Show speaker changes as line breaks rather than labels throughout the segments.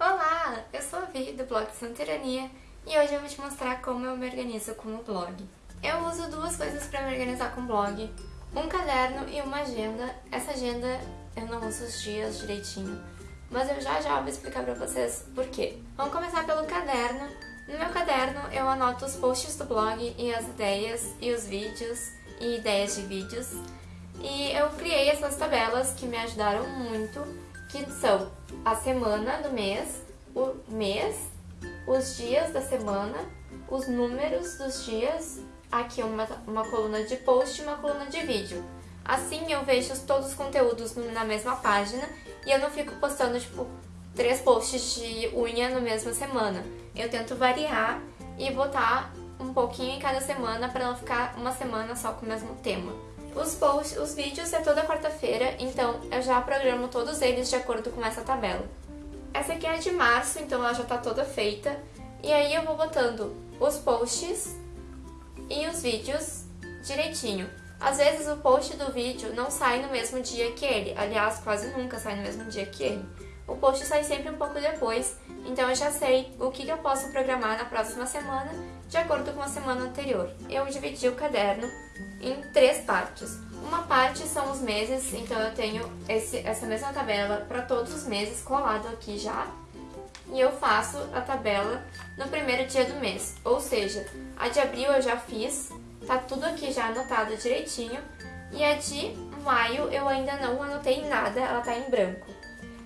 Olá, eu sou a Vi do blog Santerania e hoje eu vou te mostrar como eu me organizo com o blog. Eu uso duas coisas para me organizar com o blog, um caderno e uma agenda. Essa agenda eu não uso os dias direitinho, mas eu já já vou explicar pra vocês por quê. Vamos começar pelo caderno. No meu caderno eu anoto os posts do blog e as ideias e os vídeos e ideias de vídeos. E eu criei essas tabelas que me ajudaram muito, que são a semana do mês, o mês, os dias da semana, os números dos dias, aqui uma, uma coluna de post e uma coluna de vídeo. Assim eu vejo todos os conteúdos na mesma página e eu não fico postando, tipo, três posts de unha na mesma semana. Eu tento variar e botar um pouquinho em cada semana para não ficar uma semana só com o mesmo tema. Os posts, os vídeos é toda quarta-feira, então eu já programo todos eles de acordo com essa tabela. Essa aqui é de março, então ela já está toda feita. E aí eu vou botando os posts e os vídeos direitinho. Às vezes o post do vídeo não sai no mesmo dia que ele, aliás, quase nunca sai no mesmo dia que ele. O post sai sempre um pouco depois, então eu já sei o que eu posso programar na próxima semana, de acordo com a semana anterior. Eu dividi o caderno em três partes. Uma parte são os meses, então eu tenho esse, essa mesma tabela para todos os meses colado aqui já. E eu faço a tabela no primeiro dia do mês, ou seja, a de abril eu já fiz, Tá tudo aqui já anotado direitinho. E a de maio eu ainda não anotei nada, ela tá em branco.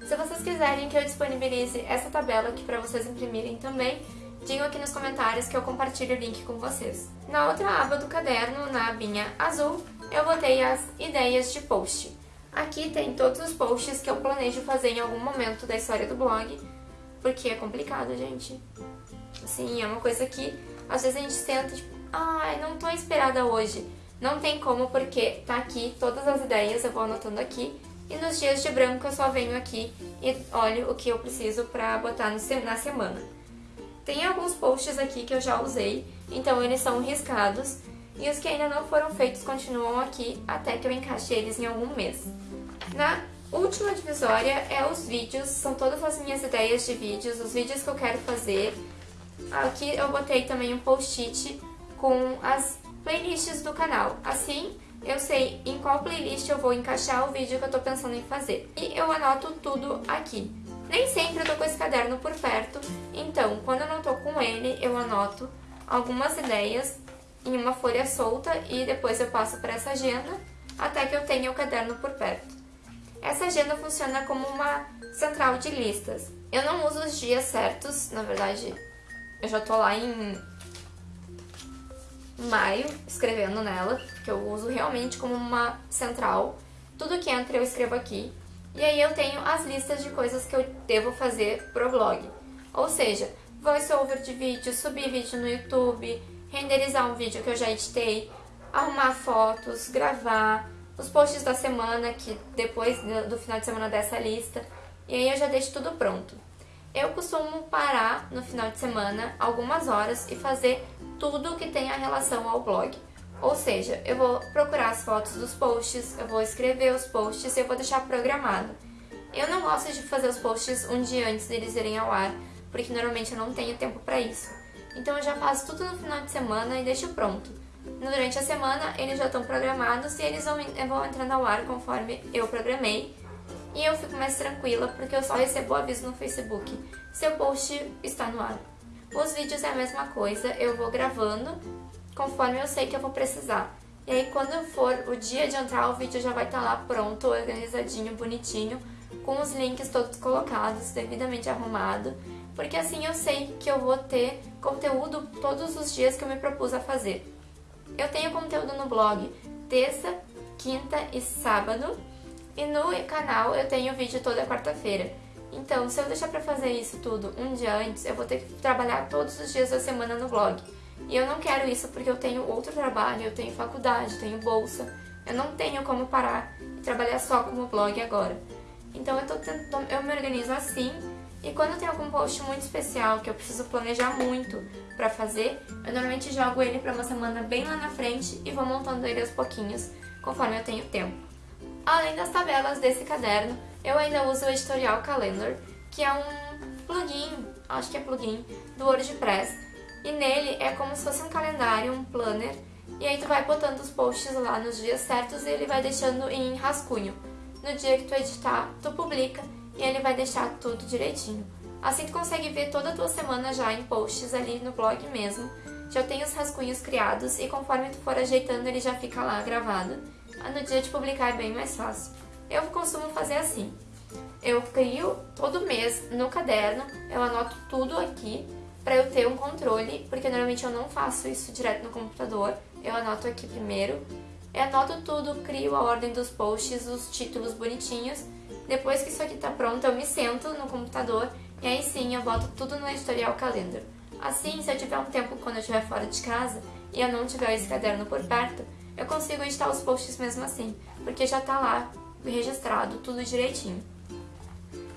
Se vocês quiserem que eu disponibilize essa tabela aqui para vocês imprimirem também, digam aqui nos comentários que eu compartilho o link com vocês. Na outra aba do caderno, na abinha azul, eu botei as ideias de post. Aqui tem todos os posts que eu planejo fazer em algum momento da história do blog, porque é complicado, gente. Assim, é uma coisa que às vezes a gente senta, tipo, ai, não tô inspirada hoje. Não tem como porque tá aqui todas as ideias, eu vou anotando aqui. E nos dias de branco eu só venho aqui e olho o que eu preciso pra botar na semana. Tem alguns posts aqui que eu já usei, então eles são riscados. E os que ainda não foram feitos continuam aqui até que eu encaixe eles em algum mês. Na última divisória é os vídeos, são todas as minhas ideias de vídeos, os vídeos que eu quero fazer. Aqui eu botei também um post-it com as playlists do canal. Assim, eu sei em qual playlist eu vou encaixar o vídeo que eu tô pensando em fazer. E eu anoto tudo aqui. Nem sempre eu tô com esse caderno por perto, eu anoto algumas ideias em uma folha solta e depois eu passo para essa agenda até que eu tenha o caderno por perto. Essa agenda funciona como uma central de listas. Eu não uso os dias certos, na verdade eu já tô lá em maio escrevendo nela, que eu uso realmente como uma central. Tudo que entra eu escrevo aqui. E aí eu tenho as listas de coisas que eu devo fazer pro blog. Ou seja, voiceover de vídeo, subir vídeo no YouTube, renderizar um vídeo que eu já editei, arrumar fotos, gravar, os posts da semana, que depois do final de semana dessa lista, e aí eu já deixo tudo pronto. Eu costumo parar no final de semana algumas horas e fazer tudo que tem a relação ao blog. Ou seja, eu vou procurar as fotos dos posts, eu vou escrever os posts e eu vou deixar programado. Eu não gosto de fazer os posts um dia antes deles irem ao ar, porque normalmente eu não tenho tempo para isso. Então eu já faço tudo no final de semana e deixo pronto. Durante a semana eles já estão programados e eles vão, vão entrando ao ar conforme eu programei e eu fico mais tranquila porque eu só recebo aviso no Facebook se o post está no ar. Os vídeos é a mesma coisa, eu vou gravando conforme eu sei que eu vou precisar. E aí quando for o dia de entrar, o vídeo já vai estar tá lá pronto, organizadinho, bonitinho, com os links todos colocados, devidamente arrumado, porque assim eu sei que eu vou ter conteúdo todos os dias que eu me propus a fazer. Eu tenho conteúdo no blog terça, quinta e sábado, e no canal eu tenho vídeo toda quarta-feira. Então, se eu deixar pra fazer isso tudo um dia antes, eu vou ter que trabalhar todos os dias da semana no blog. E eu não quero isso porque eu tenho outro trabalho, eu tenho faculdade, tenho bolsa. Eu não tenho como parar e trabalhar só como blog agora. Então eu, tô tentando, eu me organizo assim e quando tem algum post muito especial que eu preciso planejar muito pra fazer, eu normalmente jogo ele pra uma semana bem lá na frente e vou montando ele aos pouquinhos, conforme eu tenho tempo. Além das tabelas desse caderno, eu ainda uso o Editorial Calendar, que é um plugin, acho que é plugin, do WordPress. E nele é como se fosse um calendário, um planner, e aí tu vai botando os posts lá nos dias certos e ele vai deixando em rascunho. No dia que tu editar, tu publica e ele vai deixar tudo direitinho. Assim tu consegue ver toda a tua semana já em posts ali no blog mesmo. Já tem os rascunhos criados e conforme tu for ajeitando ele já fica lá gravado. No dia de publicar é bem mais fácil. Eu costumo fazer assim. Eu crio todo mês no caderno, eu anoto tudo aqui para eu ter um controle, porque normalmente eu não faço isso direto no computador. Eu anoto aqui primeiro, eu anoto tudo, crio a ordem dos posts, os títulos bonitinhos. Depois que isso aqui tá pronto, eu me sento no computador e aí sim eu boto tudo no editorial Calendar. Assim, se eu tiver um tempo quando eu estiver fora de casa e eu não tiver esse caderno por perto, eu consigo editar os posts mesmo assim, porque já tá lá registrado, tudo direitinho.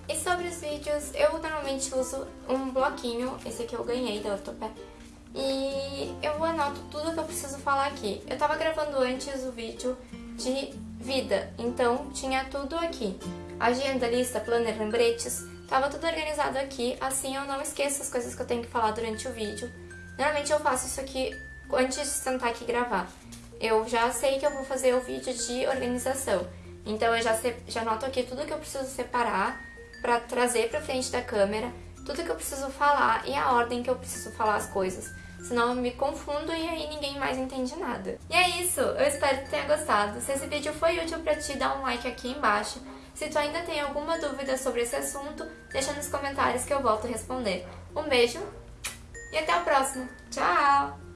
E sobre os vídeos, eu normalmente uso um bloquinho, esse aqui eu ganhei da Ortopé, e eu anoto tudo que eu preciso falar aqui. Eu tava gravando antes o vídeo de vida, então tinha tudo aqui. Agenda, lista, planner, lembretes, tava tudo organizado aqui, assim eu não esqueço as coisas que eu tenho que falar durante o vídeo. Normalmente eu faço isso aqui antes de sentar aqui e gravar. Eu já sei que eu vou fazer o vídeo de organização, então eu já, já anoto aqui tudo que eu preciso separar para trazer para frente da câmera, tudo que eu preciso falar e a ordem que eu preciso falar as coisas. Senão eu me confundo e aí ninguém mais entende nada. E é isso, eu espero que tenha gostado. Se esse vídeo foi útil para ti, dá um like aqui embaixo. Se tu ainda tem alguma dúvida sobre esse assunto, deixa nos comentários que eu volto a responder. Um beijo e até o próximo. Tchau!